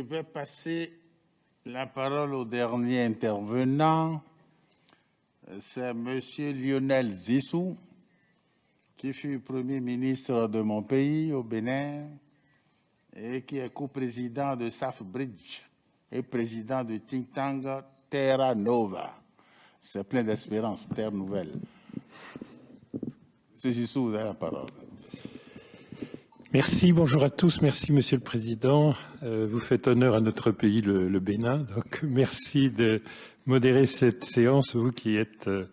vais passer la parole au dernier intervenant. C'est M. Lionel Zissou, qui fut Premier ministre de mon pays, au Bénin, et qui est co-président de SAF-Bridge et président du think tank Terra Nova. C'est plein d'espérance, Terre Nouvelle. M. Zissou, vous avez la parole. Merci, bonjour à tous. Merci, Monsieur le Président. Euh, vous faites honneur à notre pays, le, Bénin. Donc, merci de modérer cette séance, vous qui êtes euh,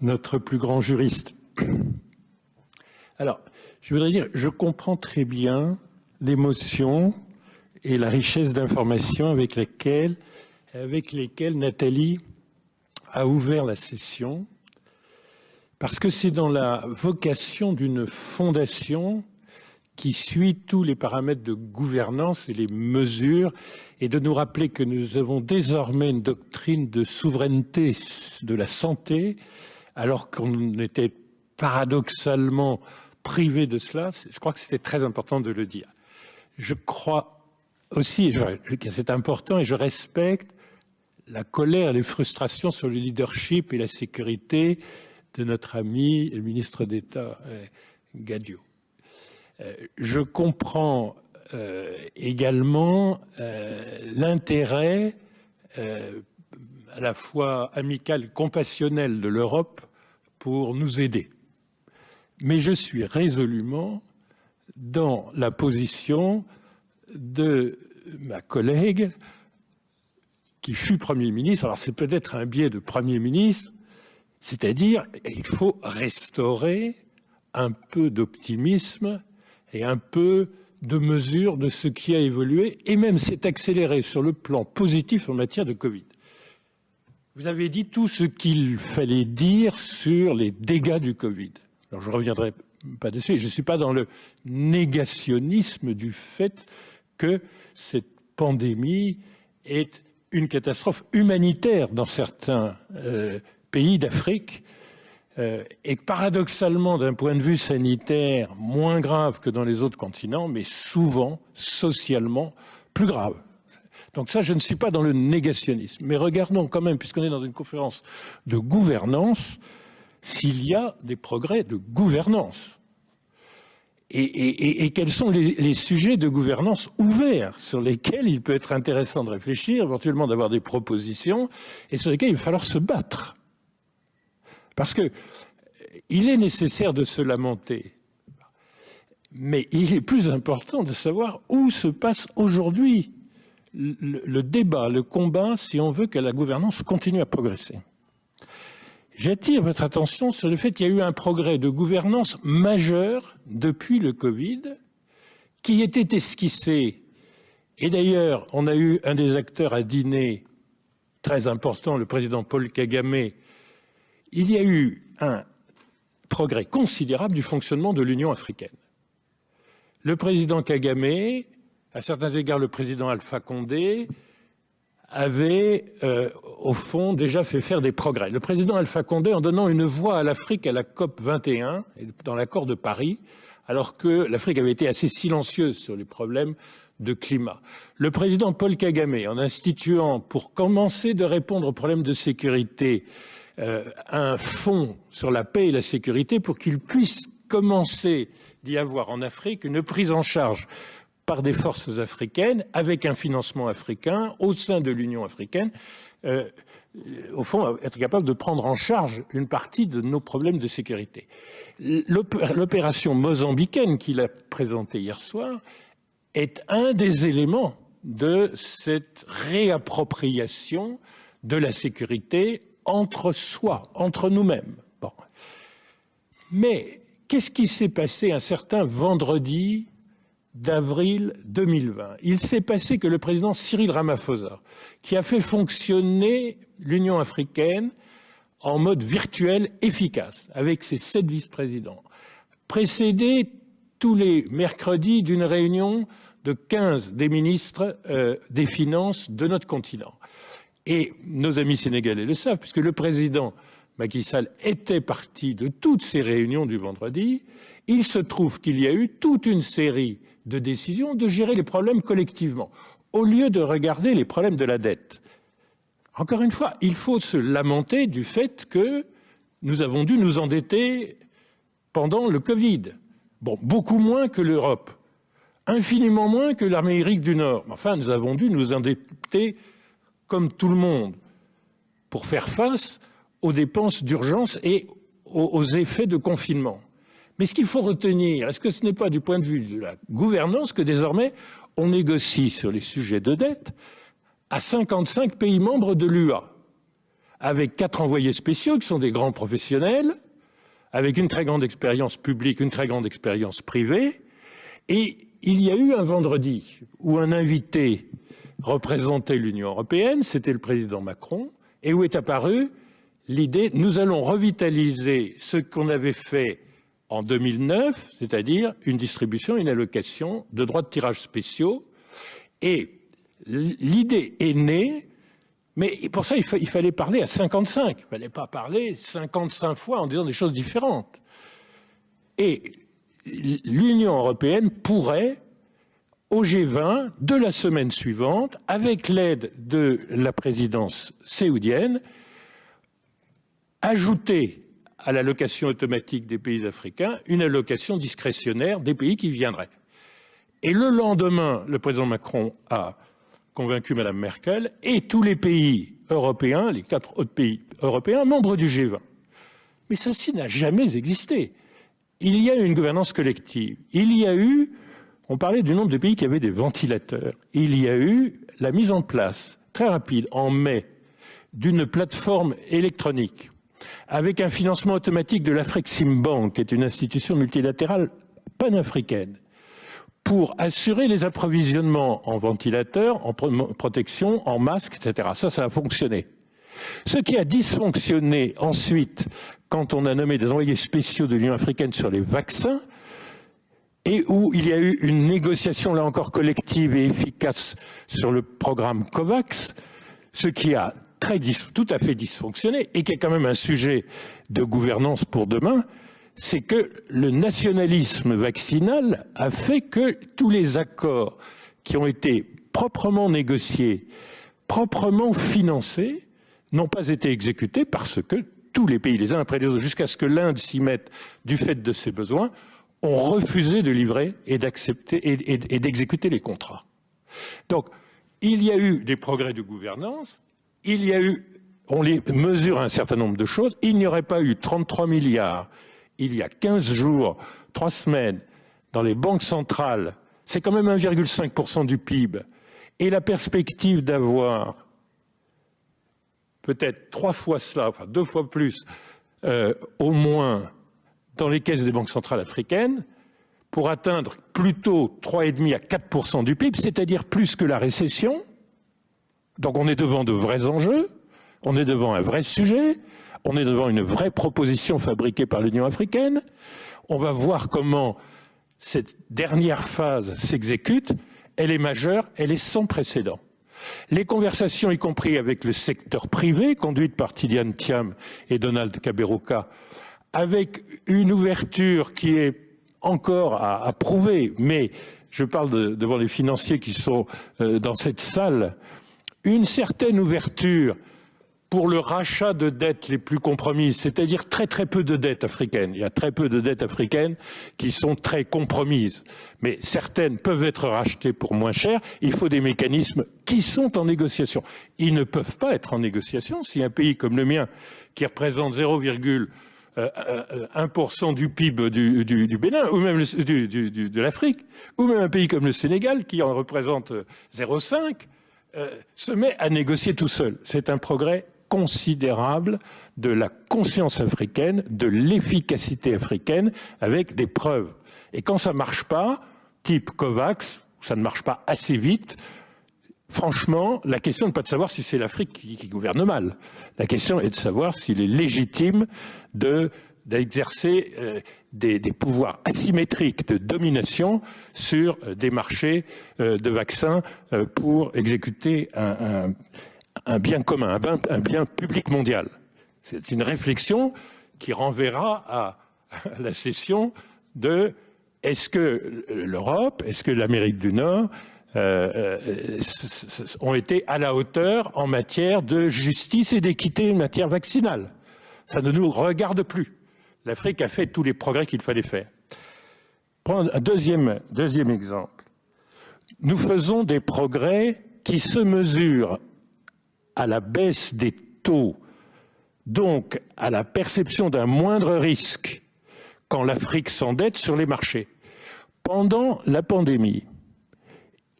notre plus grand juriste. Alors, je voudrais dire, je comprends très bien l'émotion et la richesse d'informations avec avec lesquelles Nathalie a ouvert la session, parce que c'est dans la vocation d'une fondation qui suit tous les paramètres de gouvernance et les mesures, et de nous rappeler que nous avons désormais une doctrine de souveraineté de la santé, alors qu'on était paradoxalement privé de cela. Je crois que c'était très important de le dire. Je crois aussi que c'est important et je respecte la colère, les frustrations sur le leadership et la sécurité de notre ami le ministre d'État euh, Gadio. Euh, je comprends euh, également euh, l'intérêt à la fois amical compassionnel de l'Europe pour nous aider. Mais je suis résolument dans la position de ma collègue qui fut Premier ministre. Alors c'est peut-être un biais de Premier ministre, c'est-à-dire il faut restaurer un peu d'optimisme et un peu de mesure de ce qui a évolué et même s'est accéléré sur le plan positif en matière de Covid. Vous avez dit tout ce qu'il fallait dire sur les dégâts du Covid. Alors je ne reviendrai pas dessus. Je ne suis pas dans le négationnisme du fait que cette pandémie est une catastrophe humanitaire dans certains euh, pays d'Afrique euh, est paradoxalement, d'un point de vue sanitaire, moins grave que dans les autres continents, mais souvent, socialement, plus grave. Donc ça, je ne suis pas dans le négationnisme. Mais regardons quand même, puisqu'on est dans une conférence de gouvernance, s'il y a des progrès de gouvernance. Et, quels sont les, les, sujets de gouvernance ouverts sur lesquels il peut être intéressant de réfléchir, éventuellement d'avoir des propositions, et sur lesquels il va falloir se battre. Parce que il est nécessaire de se lamenter, mais il est plus important de savoir où se passe aujourd'hui le, débat, le combat, si on veut que la gouvernance continue à progresser. J'attire votre attention sur le fait qu'il y a eu un progrès de gouvernance majeur depuis le Covid, qui était esquissé. Et d'ailleurs, on a eu un des acteurs à dîner très important, le président Paul Kagame, il y a eu un progrès considérable du fonctionnement de l'Union africaine. Le président Kagame, à certains égards le président Alpha Condé, avait, euh, au fond, déjà fait faire des progrès. Le président Alpha Condé, en donnant une voix à l'Afrique à la COP 21, dans l'accord de Paris, alors que l'Afrique avait été assez silencieuse sur les problèmes de climat. Le président Paul Kagame, en instituant, pour commencer de répondre aux problèmes de sécurité, euh, un fonds sur la paix et la sécurité pour qu'il puisse commencer d'y avoir en Afrique une prise en charge par des forces africaines, avec un financement africain, au sein de l'Union africaine, euh, au fond, être capable de prendre en charge une partie de nos problèmes de sécurité. L'opération mozambicaine qu'il a présentée hier soir est un des éléments de cette réappropriation de la sécurité entre soi, entre nous-mêmes. Mais qu'est-ce qui s'est passé un certain vendredi d'avril 2020 Il s'est passé que le président Cyril Ramaphosa, qui a fait fonctionner l'Union africaine en mode virtuel efficace, avec ses sept vice-présidents, précédé tous les mercredis d'une réunion de 15 des ministres euh, des Finances de notre continent. Et nos amis sénégalais le savent, puisque le président Macky Sall était parti de toutes ces réunions du vendredi. Il se trouve qu'il y a eu toute une série de décisions de gérer les problèmes collectivement. au lieu de regarder les problèmes de la dette. Encore une fois, il faut se lamenter du fait que nous avons dû nous endetter pendant le Covid. Bon, beaucoup moins que l'Europe, infiniment moins que l'Amérique du Nord. Enfin, nous avons dû nous endetter comme tout le monde pour faire face aux dépenses d'urgence et aux effets de confinement. Mais ce qu'il faut retenir, est-ce que ce n'est pas du point de vue de la gouvernance que désormais on négocie sur les sujets de dette à 55 pays membres de l'UA, avec quatre envoyés spéciaux qui sont des grands professionnels, avec une très grande expérience publique, une très grande expérience privée. Et il y a eu un vendredi où un invité représentait l'Union européenne, c'était le président Macron, et où est apparue l'idée nous allons revitaliser ce qu'on avait fait en 2009, c'est-à-dire une distribution, une allocation de droits de tirage spéciaux. Et l'idée est née, mais pour ça, il, fallait parler à 55. Il ne fallait pas parler 55 fois en disant des choses différentes. Et l'Union européenne pourrait, au G20 de la semaine suivante, avec l'aide de la présidence séoudienne, ajouter à l'allocation automatique des pays africains une allocation discrétionnaire des pays qui viendraient. Et le lendemain, le président Macron a convaincu Mme Merkel et tous les pays européens, les quatre autres pays européens, membres du G20. Mais ceci n'a jamais existé. Il y a eu une gouvernance collective. Il y a eu, on parlait du nombre de pays qui avaient des ventilateurs. Il y a eu la mise en place, très rapide, en mai, d'une plateforme électronique avec un financement automatique de l'Afrexim Bank, qui est une institution multilatérale panafricaine, pour assurer les approvisionnements en ventilateurs, en protection, en masques, etc. Ça, ça a fonctionné. Ce qui a dysfonctionné ensuite, quand on a nommé des envoyés spéciaux de l'Union africaine sur les vaccins, et où il y a eu une négociation, là encore, collective et efficace sur le programme COVAX, ce qui a tout à fait dysfonctionné et qui est quand même un sujet de gouvernance pour demain, c'est que le nationalisme vaccinal a fait que tous les accords qui ont été proprement négociés, proprement financés, n'ont pas été exécutés parce que tous les pays, les uns après les autres, jusqu'à ce que l'Inde s'y mette du fait de ses besoins, ont refusé de livrer et d'accepter et d'exécuter les contrats. Donc, il y a eu des progrès de gouvernance, il y a eu, on les mesure un certain nombre de choses, il n'y aurait pas eu 33 milliards il y a 15 jours, 3 semaines, dans les banques centrales, c'est quand même 1,5% du PIB, et la perspective d'avoir peut-être trois fois cela, enfin deux fois plus, euh, au moins dans les caisses des banques centrales africaines, pour atteindre plutôt 3,5 à 4% du PIB, c'est-à-dire plus que la récession, donc on est devant de vrais enjeux, on est devant un vrai sujet, on est devant une vraie proposition fabriquée par l'Union africaine. On va voir comment cette dernière phase s'exécute. Elle est majeure, elle est sans précédent. Les conversations, y compris avec le secteur privé, conduites par Tidiane Thiam et Donald Kaberuka, avec une ouverture qui est encore à, prouver, mais je parle devant les financiers qui sont euh, dans cette salle, une certaine ouverture pour le rachat de dettes les plus compromises, c'est-à-dire très très peu de dettes africaines. Il y a très peu de dettes africaines qui sont très compromises, mais certaines peuvent être rachetées pour moins cher. Il faut des mécanismes qui sont en négociation. Ils ne peuvent pas être en négociation si un pays comme le mien, qui représente 0,1% euh, du PIB du, Bénin, ou même de l'Afrique, ou même un pays comme le Sénégal, qui en représente 0,5%, euh, se met à négocier tout seul. C'est un progrès considérable de la conscience africaine, de l'efficacité africaine, avec des preuves. Et quand ça ne marche pas, type COVAX, ça ne marche pas assez vite, franchement, la question n'est pas de savoir si c'est l'Afrique qui, gouverne mal. La question est de savoir s'il est légitime d'exercer euh, des, pouvoirs asymétriques de domination sur euh, des marchés euh, de vaccins pour exécuter un, bien commun, un bien, public mondial. C'est une réflexion qui renverra à, la session de est-ce que l'Europe, est-ce que l'Amérique du Nord euh, ont été à la hauteur en matière de justice et d'équité en matière vaccinale. Ça ne nous regarde plus. L'Afrique a fait tous les progrès qu'il fallait faire. Prendre un deuxième, deuxième exemple. Nous faisons des progrès qui se mesurent à la baisse des taux, donc à la perception d'un moindre risque quand l'Afrique s'endette sur les marchés. Pendant la pandémie,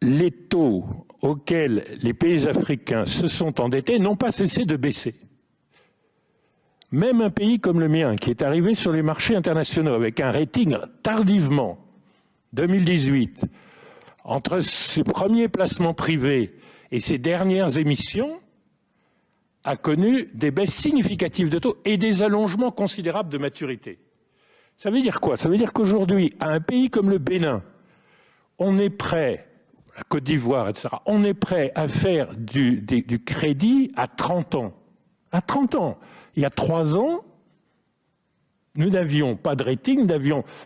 les taux auxquels les pays africains se sont endettés n'ont pas cessé de baisser. Même un pays comme le mien, qui est arrivé sur les marchés internationaux avec un rating tardivement, 2018, entre ses premiers placements privés et ses dernières émissions, a connu des baisses significatives de taux et des allongements considérables de maturité. Ça veut dire quoi? Ça veut dire qu'aujourd'hui, à un pays comme le Bénin, on est prêt, la Côte d'Ivoire, etc., on est prêt à faire du, crédit à 30 ans. À 30 ans. Il y a trois ans, nous n'avions pas de rating,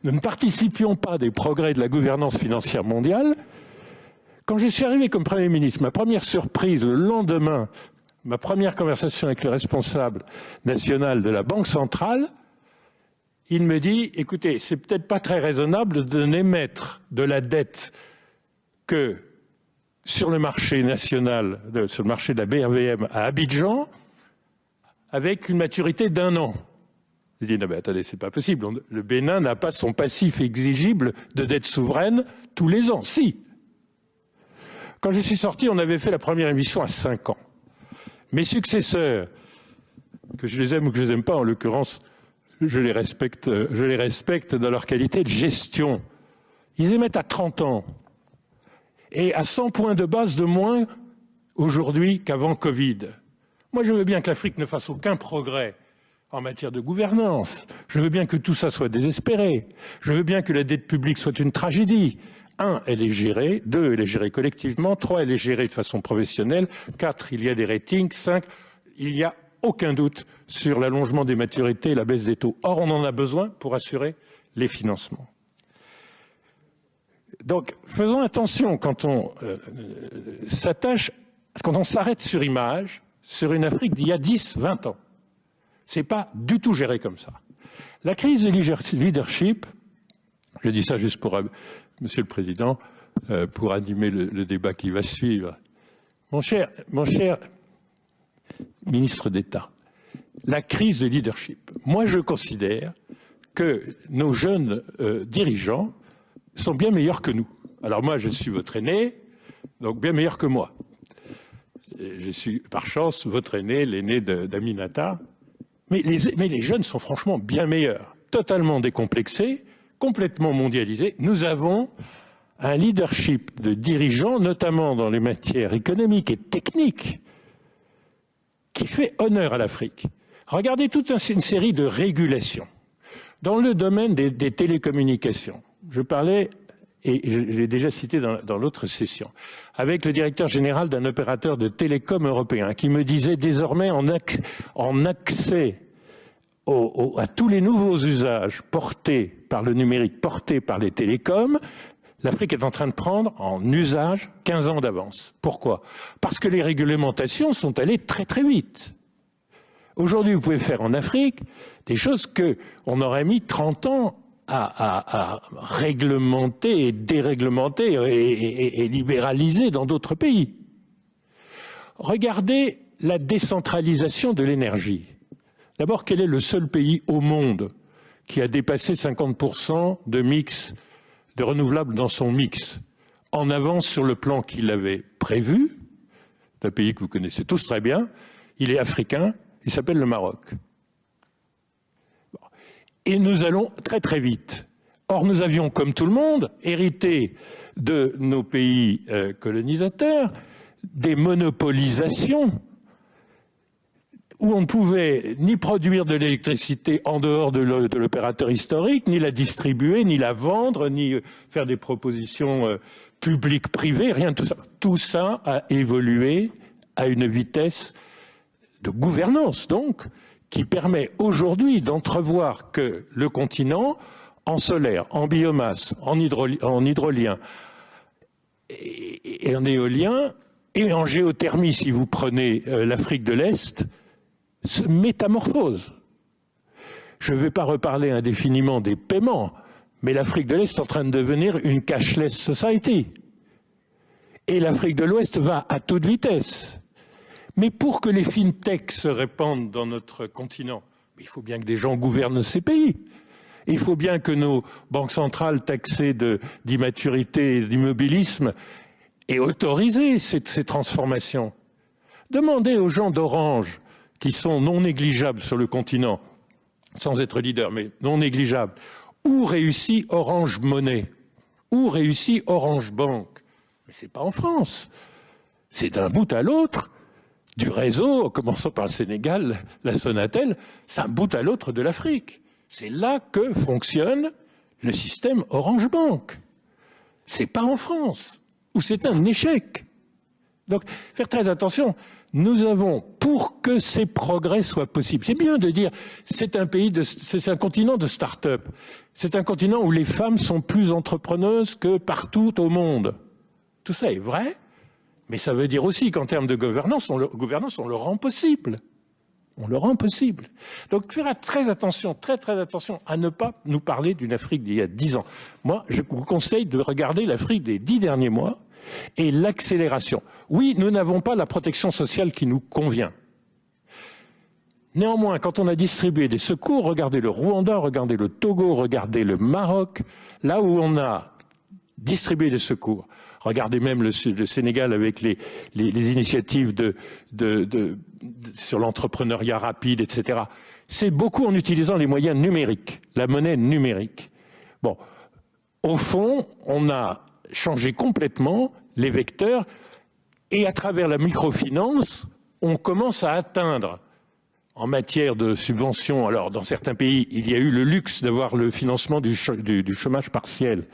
nous ne participions pas des progrès de la gouvernance financière mondiale. Quand je suis arrivé comme Premier ministre, ma première surprise, le lendemain, ma première conversation avec le responsable national de la Banque centrale, il me dit, écoutez, c'est peut-être pas très raisonnable de n'émettre de la dette que sur le marché national, sur le marché de la BRVM à Abidjan, avec une maturité d'un an. Il dit, non mais attendez, c'est pas possible. Le Bénin n'a pas son passif exigible de dette souveraine tous les ans. Si. Quand je suis sorti, on avait fait la première émission à 5 ans. Mes successeurs, que je les aime ou que je les aime pas, en l'occurrence, je les respecte, je les respecte dans leur qualité de gestion. Ils émettent à 30 ans. Et à 100 points de base de moins aujourd'hui qu'avant Covid. Moi, je veux bien que l'Afrique ne fasse aucun progrès en matière de gouvernance. Je veux bien que tout ça soit désespéré. Je veux bien que la dette publique soit une tragédie. Un, elle est gérée. Deux, elle est gérée collectivement. Trois, elle est gérée de façon professionnelle. Quatre, il y a des ratings. Cinq, il n'y a aucun doute sur l'allongement des maturités et la baisse des taux. Or, on en a besoin pour assurer les financements. Donc, faisons attention quand on euh, euh, s'attache, quand on s'arrête sur image, sur une Afrique d'il y a 10, 20 ans. C'est pas du tout géré comme ça. La crise de leadership, je dis ça juste pour, euh, Monsieur le Président, pour animer le, débat qui va suivre. Mon cher, mon cher ministre d'État, la crise de leadership, moi je considère que nos jeunes dirigeants sont bien meilleurs que nous. Alors moi je suis votre aîné, donc bien meilleur que moi je suis par chance votre aîné, l'aîné d'Aminata. Mais les, jeunes sont franchement bien meilleurs, totalement décomplexés, complètement mondialisés. Nous avons un leadership de dirigeants, notamment dans les matières économiques et techniques, qui fait honneur à l'Afrique. Regardez toute une série de régulations. Dans le domaine des télécommunications, je parlais et je l'ai déjà cité dans, l'autre session, avec le directeur général d'un opérateur de télécom européen qui me disait désormais en, accès à tous les nouveaux usages portés par le numérique, portés par les télécoms, l'Afrique est en train de prendre en usage 15 ans d'avance. Pourquoi? Parce que les réglementations sont allées très très vite. Aujourd'hui, vous pouvez faire en Afrique des choses qu'on aurait mis 30 ans à, réglementer et déréglementer et, libéraliser dans d'autres pays. Regardez la décentralisation de l'énergie. D'abord, quel est le seul pays au monde qui a dépassé 50% de mix de renouvelables dans son mix en avance sur le plan qu'il avait prévu? Un pays que vous connaissez tous très bien. Il est africain, il s'appelle le Maroc et nous allons très très vite. Or, nous avions, comme tout le monde, hérité de nos pays euh, colonisateurs des monopolisations où on ne pouvait ni produire de l'électricité en dehors de l'opérateur historique, ni la distribuer, ni la vendre, ni euh, faire des propositions euh, publiques, privées, rien de tout ça. Tout ça a évolué à une vitesse de gouvernance, donc, qui permet aujourd'hui d'entrevoir que le continent, en solaire, en biomasse, en, hydrolien, et, et en éolien, et en géothermie, si vous prenez euh, l'Afrique de l'Est, se métamorphose. Je ne vais pas reparler indéfiniment des paiements, mais l'Afrique de l'Est est en train de devenir une cashless society. Et l'Afrique de l'Ouest va à toute vitesse. Mais pour que les fintechs se répandent dans notre continent, il faut bien que des gens gouvernent ces pays. Il faut bien que nos banques centrales taxées d'immaturité et d'immobilisme aient autorisé ces, transformations. Demandez aux gens d'Orange, qui sont non négligeables sur le continent, sans être leader, mais non négligeables, où réussit Orange Monnaie? Où réussit Orange Bank Mais ce n'est pas en France. C'est d'un bout à l'autre du réseau, en commençant par le Sénégal, la Sonatel, c'est un bout à l'autre de l'Afrique. C'est là que fonctionne le système Orange Bank. C'est pas en France, où c'est un échec. Donc, faire très attention. Nous avons, pour que ces progrès soient possibles, c'est bien de dire, c'est un pays c'est un continent de start-up. C'est un continent où les femmes sont plus entrepreneuses que partout au monde. Tout ça est vrai, mais ça veut dire aussi qu'en termes de gouvernance, on le, rend possible. On le rend possible. Donc, faire très attention, très très attention à ne pas nous parler d'une Afrique d'il y a dix ans. Moi, je vous conseille de regarder l'Afrique des dix derniers mois et l'accélération. Oui, nous n'avons pas la protection sociale qui nous convient. Néanmoins, quand on a distribué des secours, regardez le Rwanda, regardez le Togo, regardez le Maroc, là où on a distribué des secours, Regardez même le, Sénégal avec les, initiatives sur l'entrepreneuriat rapide, etc. C'est beaucoup en utilisant les moyens numériques, la monnaie numérique. Bon, au fond, on a changé complètement les vecteurs et à travers la microfinance, on commence à atteindre en matière de subventions, alors dans certains pays, il y a eu le luxe d'avoir le financement du, chômage partiel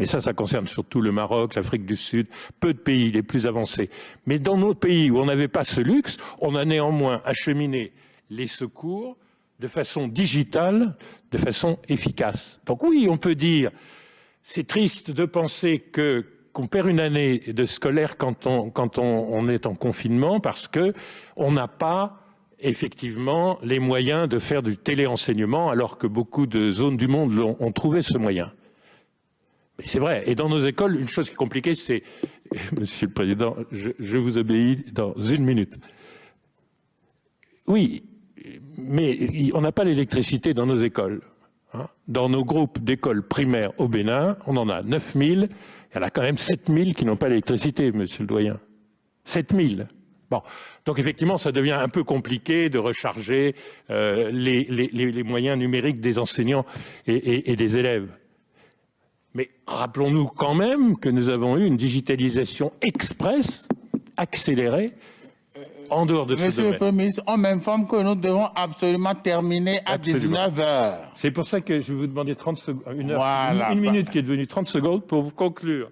mais ça, ça concerne surtout le Maroc, l'Afrique du Sud, peu de pays les plus avancés. Mais dans nos pays où on n'avait pas ce luxe, on a néanmoins acheminé les secours de façon digitale, de façon efficace. Donc oui, on peut dire, c'est triste de penser que qu'on perd une année de scolaire quand on, est en confinement parce que on n'a pas effectivement les moyens de faire du téléenseignement alors que beaucoup de zones du monde ont trouvé ce moyen. C'est vrai. Et dans nos écoles, une chose qui est compliquée, c'est, Monsieur le Président, je, vous obéis dans une minute. Oui, mais on n'a pas l'électricité dans nos écoles. Hein. Dans nos groupes d'écoles primaires au Bénin, on en a 9000, il y en a quand même 7000 qui n'ont pas l'électricité, monsieur le doyen. 7000. Bon, donc effectivement, ça devient un peu compliqué de recharger euh, les, moyens numériques des enseignants et des élèves. Mais rappelons-nous quand même que nous avons eu une digitalisation express, accélérée, en dehors de Monsieur ce domaine. Monsieur le Premier ministre, on m'informe que nous devons absolument terminer à 19 heures. C'est pour ça que je vais vous demander 30 secondes, une, une, minute qui est devenue 30 secondes pour vous conclure.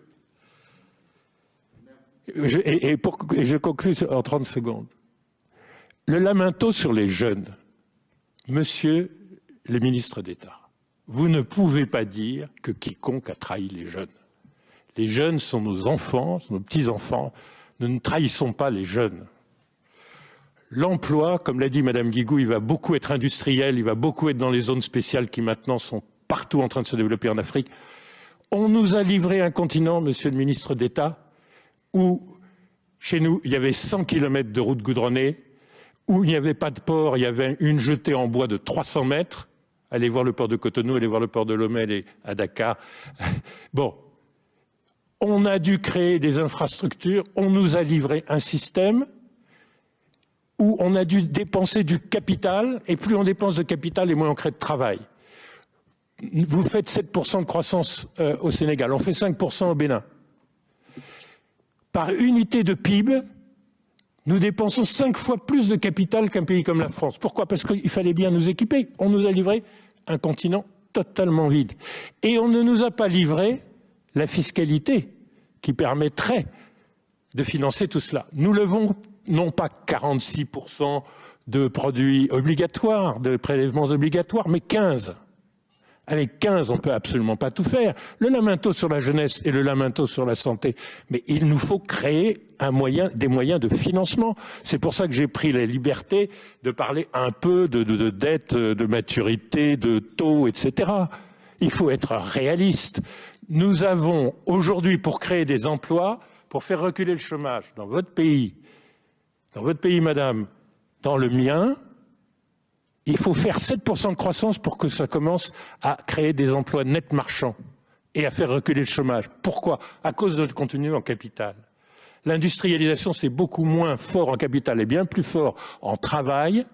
Je, et, pour, et je conclue en 30 secondes. Le lamento sur les jeunes. Monsieur le ministre d'État, vous ne pouvez pas dire que quiconque a trahi les jeunes. Les jeunes sont nos enfants, nos petits-enfants. Nous ne trahissons pas les jeunes. L'emploi, comme l'a dit Madame Guigou, il va beaucoup être industriel, il va beaucoup être dans les zones spéciales qui maintenant sont partout en train de se développer en Afrique. On nous a livré un continent, Monsieur le ministre d'État, où chez nous, il y avait 100 kilomètres de routes goudronnées, où il n'y avait pas de port, il y avait une jetée en bois de 300 mètres, Allez voir le port de Cotonou, allez voir le port de Lomé et à Dakar. Bon, on a dû créer des infrastructures, on nous a livré un système où on a dû dépenser du capital, et plus on dépense de capital, et moins on crée de travail. Vous faites 7% de croissance euh, au Sénégal, on fait 5% au Bénin. Par unité de PIB, nous dépensons cinq fois plus de capital qu'un pays comme la France. Pourquoi? Parce qu'il fallait bien nous équiper. On nous a livré un continent totalement vide. Et on ne nous a pas livré la fiscalité qui permettrait de financer tout cela. Nous levons non pas 46% de produits obligatoires, de prélèvements obligatoires, mais 15. Avec 15, on ne peut absolument pas tout faire. Le lamento sur la jeunesse et le lamento sur la santé. Mais il nous faut créer des moyens de financement. C'est pour ça que j'ai pris la liberté de parler un peu de, de, de dette, de maturité, de taux, etc. Il faut être réaliste. Nous avons aujourd'hui, pour créer des emplois, pour faire reculer le chômage dans votre pays, dans votre pays, madame, dans le mien, il faut faire 7% de croissance pour que ça commence à créer des emplois nets marchands et à faire reculer le chômage. Pourquoi? À cause de notre contenu en capital. L'industrialisation, c'est beaucoup moins fort en capital et bien plus fort en travail,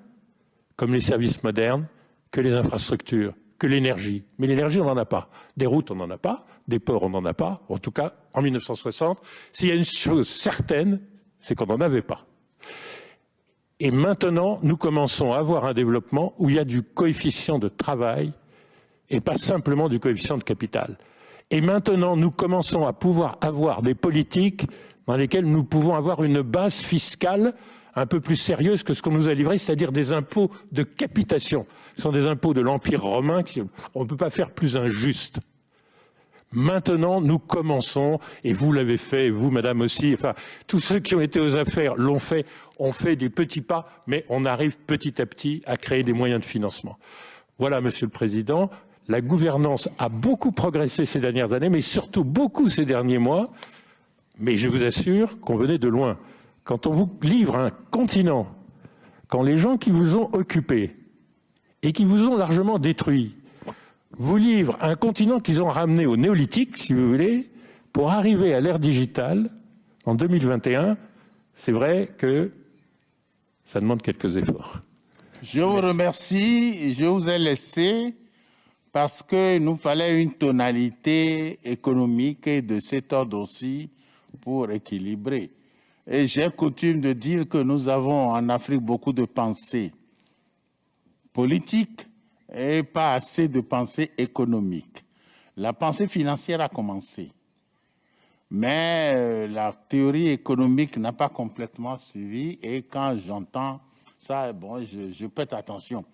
comme les services modernes, que les infrastructures, que l'énergie. Mais l'énergie, on n'en a pas. Des routes, on n'en a pas. Des ports, on n'en a pas. En tout cas, en 1960, s'il y a une chose certaine, c'est qu'on n'en avait pas. Et maintenant, nous commençons à avoir un développement où il y a du coefficient de travail et pas simplement du coefficient de capital. Et maintenant, nous commençons à pouvoir avoir des politiques dans lesquelles nous pouvons avoir une base fiscale un peu plus sérieuse que ce qu'on nous a livré, c'est-à-dire des impôts de capitation. Ce sont des impôts de l'Empire romain qu'on ne peut pas faire plus injustes. Maintenant, nous commençons, et vous l'avez fait, vous, madame aussi, enfin, tous ceux qui ont été aux affaires l'ont fait, on fait des petits pas, mais on arrive petit à petit à créer des moyens de financement. Voilà, monsieur le président, la gouvernance a beaucoup progressé ces dernières années, mais surtout beaucoup ces derniers mois, mais je vous assure qu'on venait de loin. Quand on vous livre un continent, quand les gens qui vous ont occupé et qui vous ont largement détruit, vous livrent un continent qu'ils ont ramené au néolithique, si vous voulez, pour arriver à l'ère digitale en 2021, c'est vrai que ça demande quelques efforts. Je vous remercie. Je vous ai laissé parce que nous fallait une tonalité économique de cet ordre aussi pour équilibrer. Et j'ai coutume de dire que nous avons en Afrique beaucoup de pensées politiques et pas assez de pensée économique. La pensée financière a commencé, mais euh, la théorie économique n'a pas complètement suivi et quand j'entends ça, bon, je, je prête attention.